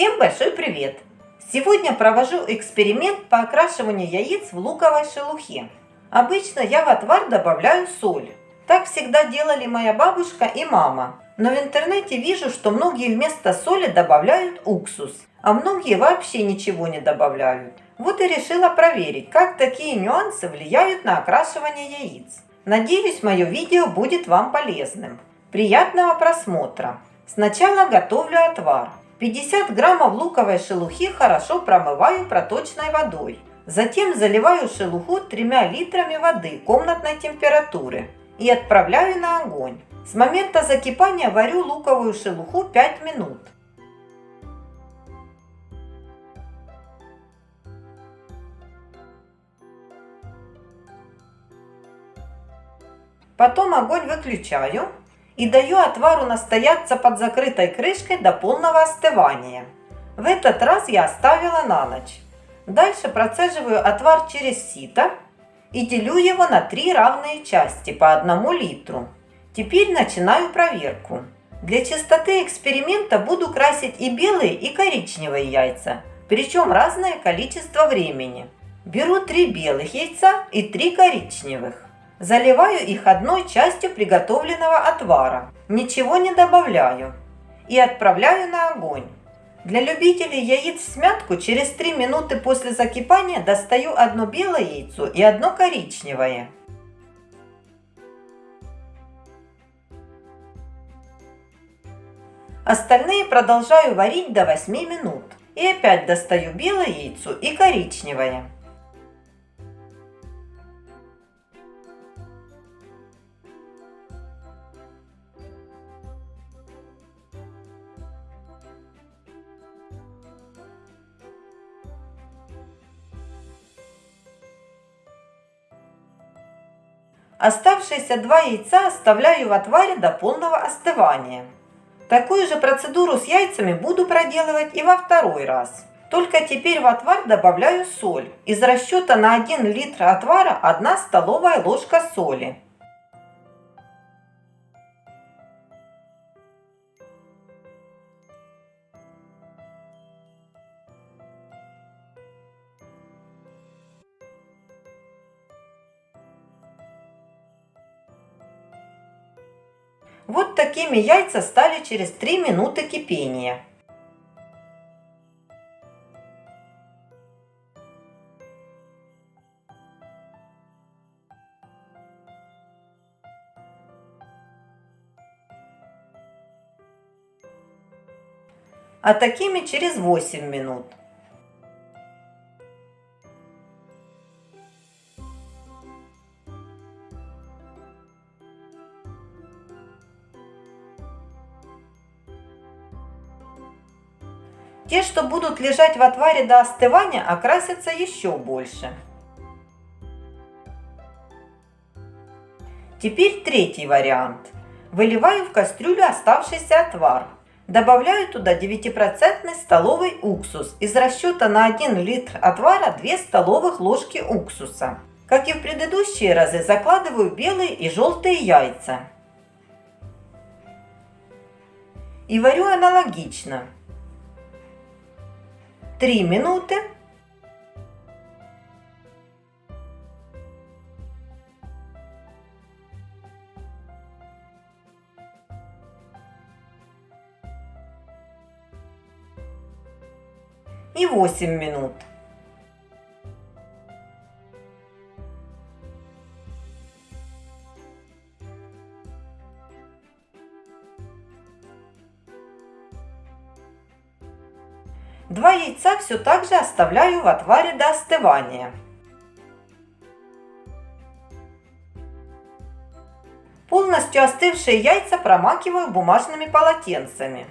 Всем большой привет! Сегодня провожу эксперимент по окрашиванию яиц в луковой шелухе. Обычно я в отвар добавляю соль. Так всегда делали моя бабушка и мама. Но в интернете вижу, что многие вместо соли добавляют уксус, а многие вообще ничего не добавляют. Вот и решила проверить, как такие нюансы влияют на окрашивание яиц. Надеюсь, мое видео будет вам полезным. Приятного просмотра! Сначала готовлю отвар. 50 граммов луковой шелухи хорошо промываю проточной водой. Затем заливаю шелуху тремя литрами воды комнатной температуры и отправляю на огонь. С момента закипания варю луковую шелуху 5 минут. Потом огонь выключаю и даю отвару настояться под закрытой крышкой до полного остывания. В этот раз я оставила на ночь. Дальше процеживаю отвар через сито и делю его на три равные части по одному литру. Теперь начинаю проверку. Для чистоты эксперимента буду красить и белые, и коричневые яйца, причем разное количество времени. Беру три белых яйца и три коричневых. Заливаю их одной частью приготовленного отвара, ничего не добавляю и отправляю на огонь. Для любителей яиц в смятку через 3 минуты после закипания достаю одно белое яйцо и одно коричневое. Остальные продолжаю варить до 8 минут. И опять достаю белое яйцо и коричневое. Оставшиеся два яйца оставляю в отваре до полного остывания. Такую же процедуру с яйцами буду проделывать и во второй раз. Только теперь в отвар добавляю соль. Из расчета на 1 литр отвара 1 столовая ложка соли. Вот такими яйца стали через 3 минуты кипения. А такими через 8 минут. Те, что будут лежать в отваре до остывания, окрасятся еще больше. Теперь третий вариант. Выливаю в кастрюлю оставшийся отвар. Добавляю туда 9% столовый уксус. Из расчета на 1 литр отвара 2 столовых ложки уксуса. Как и в предыдущие разы, закладываю белые и желтые яйца. И варю аналогично. 3 минуты. И 8 минут. Два яйца все так же оставляю в отваре до остывания. Полностью остывшие яйца промакиваю бумажными полотенцами.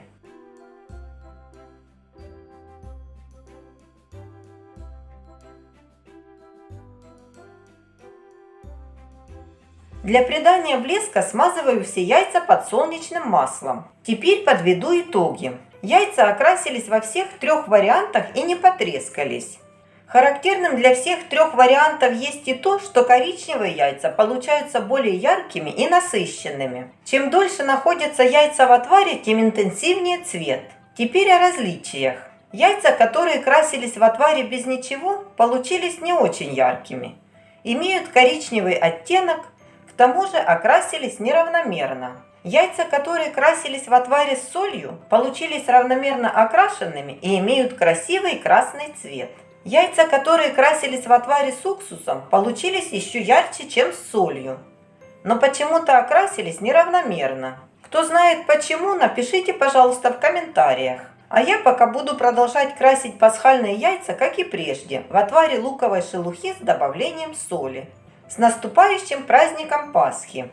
Для придания блеска смазываю все яйца подсолнечным маслом. Теперь подведу итоги. Яйца окрасились во всех трех вариантах и не потрескались. Характерным для всех трех вариантов есть и то, что коричневые яйца получаются более яркими и насыщенными. Чем дольше находятся яйца в отваре, тем интенсивнее цвет. Теперь о различиях. Яйца, которые красились в отваре без ничего, получились не очень яркими. Имеют коричневый оттенок, к тому же окрасились неравномерно. Яйца, которые красились в отваре с солью, получились равномерно окрашенными и имеют красивый красный цвет. Яйца, которые красились в отваре с уксусом, получились еще ярче, чем с солью. Но почему-то окрасились неравномерно. Кто знает почему, напишите, пожалуйста, в комментариях. А я пока буду продолжать красить пасхальные яйца, как и прежде, в отваре луковой шелухи с добавлением соли. С наступающим праздником Пасхи!